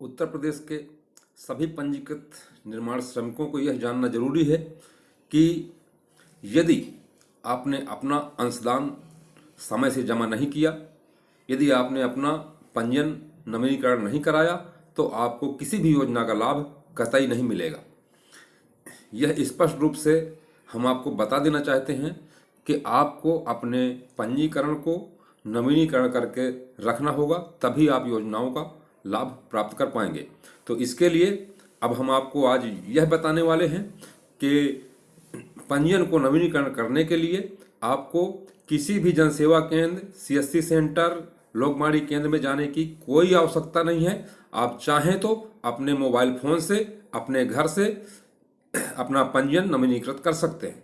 उत्तर प्रदेश के सभी पंजीकृत निर्माण श्रमिकों को यह जानना ज़रूरी है कि यदि आपने अपना अंशदान समय से जमा नहीं किया, यदि आपने अपना पंजीयन नवीनीकरण नहीं कराया तो आपको किसी भी योजना का लाभ कतई नहीं मिलेगा। यह स्पष्ट रूप से हम आपको बता देना चाहते हैं कि आपको अपने पंजीकरण को नवीनीकरण करके रखना होगा, तभी आप योजनाओं का लाभ प्राप्त कर पाएँगे। तो इसके लिए अब हम आपको आज यह बताने वाले हैं कि पंजीयन को नवीनीकरण करने के लिए आपको किसी भी जनसेवा केंद्र सीएससी सेंटर लोकमाड़ी केंद्र में जाने की कोई आवश्यकता नहीं है। आप चाहें तो अपने मोबाइल फ़ोन से, अपने घर से अपना पंजीयन नवीनीकृत कर सकते हैं।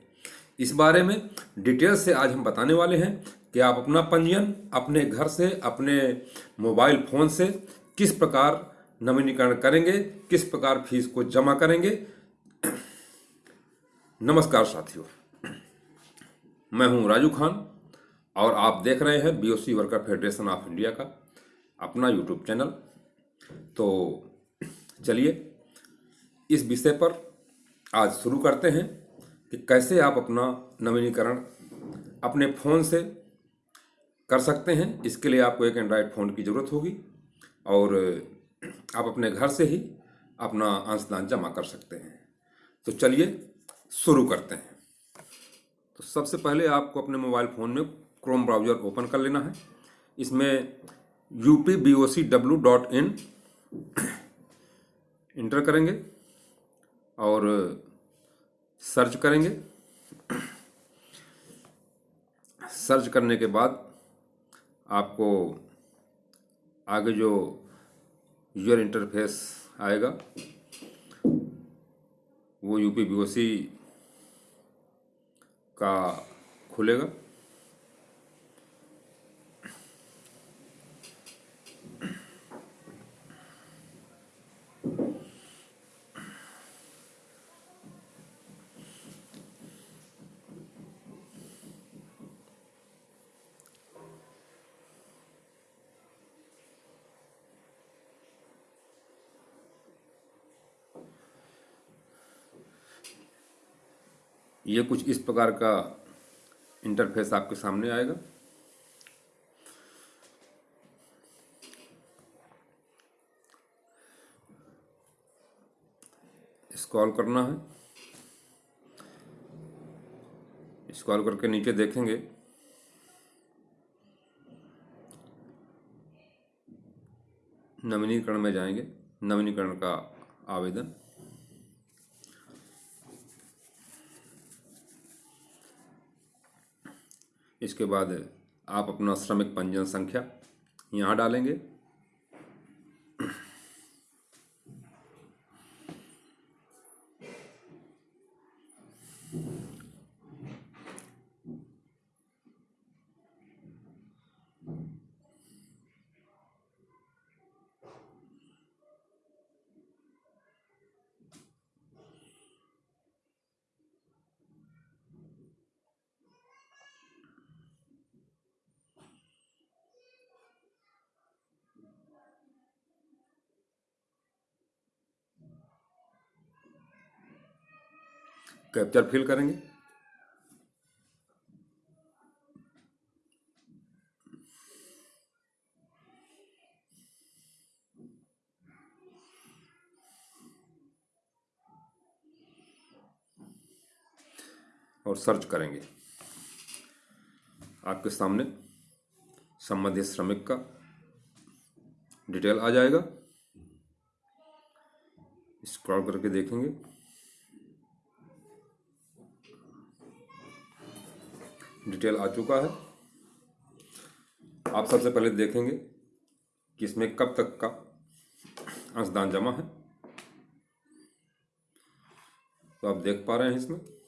इस बारे में डिटेल से आज हम बताने वाले हैं कि आप अपना पंजीयन अपने घर से, अपने मोबाइल फ़ोन से किस प्रकार नवीनीकरण करेंगे, किस प्रकार फ़ीस को जमा करेंगे। नमस्कार साथियों, मैं हूँ राजू खान और आप देख रहे हैं BOC worker federation of India का अपना यूट्यूब चैनल तो चलिए, इस विषय पर आज शुरू करते हैं कि कैसे आप अपना नवीनीकरण अपने फ़ोन से कर सकते हैं। इसके लिए आपको एक एंड्रॉयड फ़ोन की ज़रूरत होगी। और आप अपने घर से ही अपना अंशदान जमा कर सकते हैं। तो चलिए शुरू करते हैं। तो सबसे पहले आपको अपने मोबाइल फ़ोन में क्रोम ब्राउज़र ओपन कर लेना है। इसमें U P B O C W dot in enter करेंगे और सर्च करेंगे। सर्च करने के बाद आपको आगे जो यूज़र इंटरफेस आएगा वो यूपी बी का खुलेगा। ये कुछ इस प्रकार का इंटरफेस आपके सामने आएगा। स्क्रॉल करना है। स्क्रॉल करके नीचे देखेंगे। नवीनीकरण में जाएँगे। नवीनीकरण का आवेदन। इसके बाद आप अपना श्रमिक पंजीयन संख्या यहाँ डालेंगे। कैप्चर फिल करेंगे? और सर्च करेंगे। आपके सामने संबंधित श्रमिक का डिटेल आ जाएगा। स्क्रॉल करके देखेंगे। डिटेल आ चुका है। आप सबसे पहले देखेंगे कि इसमें कब तक का अंशदान जमा है। तो आप देख पा रहे हैं इसमें।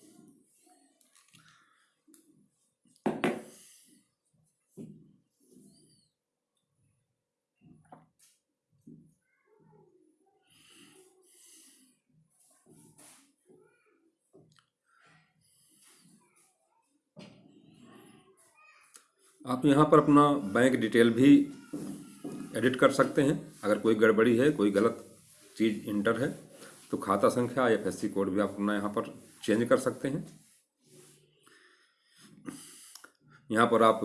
आप यहाँ पर अपना बैंक डिटेल भी एडिट कर सकते हैं। अगर कोई गड़बड़ी है, कोई गलत चीज़ इंटर है तो खाता संख्या एफ़ एस सी कोड भी आप अपना यहाँ पर चेंज कर सकते हैं। यहाँ पर आप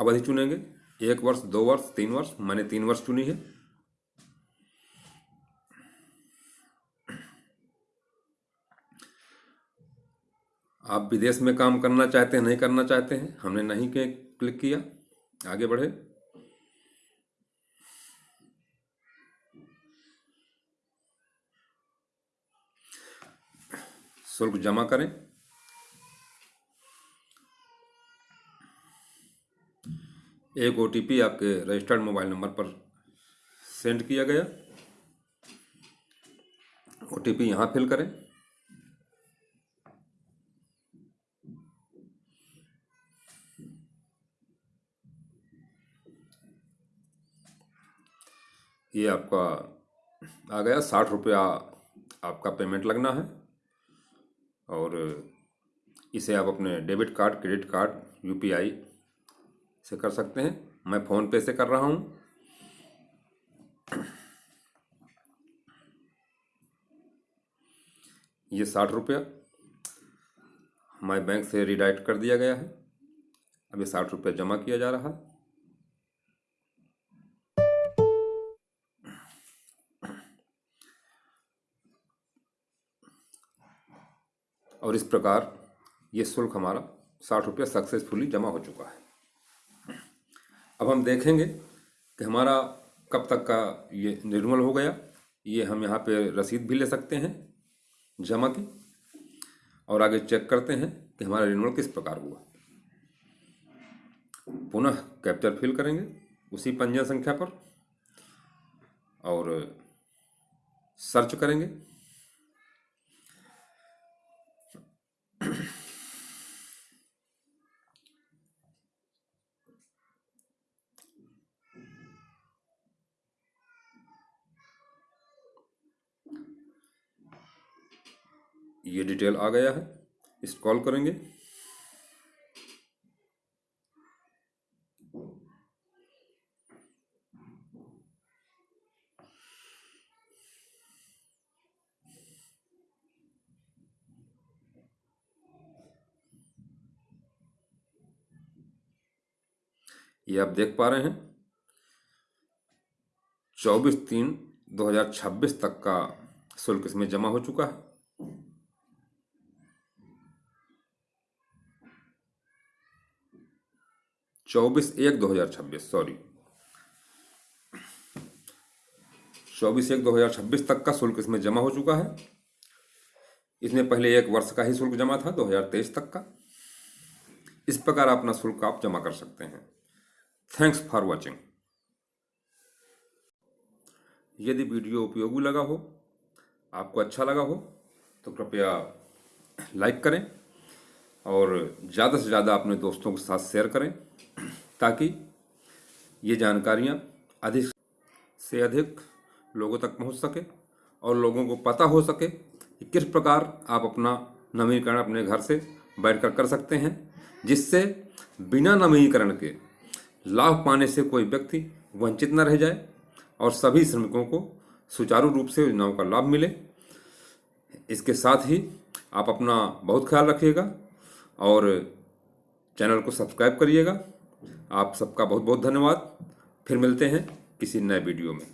अवधि चुनेंगे। एक वर्ष, दो वर्ष, तीन वर्ष, मैंने तीन वर्ष चुनी है। आप विदेश में काम करना चाहते हैं, नहीं करना चाहते हैं, हमने नहीं के क्लिक किया, आगे बढ़े। शुल्क जमा करें। एक ओटीपी आपके रजिस्टर्ड मोबाइल नंबर पर सेंड किया गया। ओ टी पी यहाँ फिल करें। ये आपका आ गया साठ रुपया आपका पेमेंट लगना है। और इसे आप अपने debit card credit card UPI से कर सकते हैं। मैं फ़ोन पे से कर रहा हूँ। ये साठ रुपया हमारे बैंक से रिडायरेक्ट कर दिया गया है। ये साठ रुपया जमा किया जा रहा है। और इस प्रकार ये शुल्क हमारा साठ रुपया सक्सेसफुली जमा हो चुका है। अब हम देखेंगे कि हमारा कब तक का ये निर्मल हो गया। ये हम यहाँ पे रसीद भी ले सकते हैं, जमा की। और आगे चेक करते हैं कि हमारा रिन्यूअल किस प्रकार हुआ। पुनः कैप्चर फिल करेंगे उसी पंजीयन संख्या पर और सर्च करेंगे। ये डिटेल आ गया है। इस कॉल करेंगे। ये आप देख पा रहे हैं। चौबीस तीन 2026 तक का शुल्क इसमें जमा हो चुका है। चौबीस एक दो हज़ार छब्बीस सॉरी चौबीस एक दो हज़ार छब्बीस तक का शुल्क इसमें जमा हो चुका है। इसमें पहले एक वर्ष का ही शुल्क जमा था, दो हज़ार तेईस तक का। इस प्रकार अपना शुल्क आप जमा कर सकते हैं। थैंक्स फॉर वॉचिंग यदि वीडियो उपयोगी लगा हो, आपको अच्छा लगा हो तो कृपया लाइक करें और ज़्यादा से ज़्यादा अपने दोस्तों के साथ शेयर करें। ताकि ये जानकारियाँ अधिक से अधिक लोगों तक पहुँच सके और लोगों को पता हो सके कि किस प्रकार आप अपना नवीनीकरण अपने घर से बैठकर कर सकते हैं, जिससे बिना नवीनीकरण के लाभ पाने से कोई व्यक्ति वंचित न रह जाए और सभी श्रमिकों को सुचारू रूप से योजनाओं का लाभ मिले। इसके साथ ही आप अपना बहुत ख्याल रखिएगा और चैनल को सब्सक्राइब करिएगा। आप सबका बहुत बहुत धन्यवाद। फिर मिलते हैं किसी नए वीडियो में।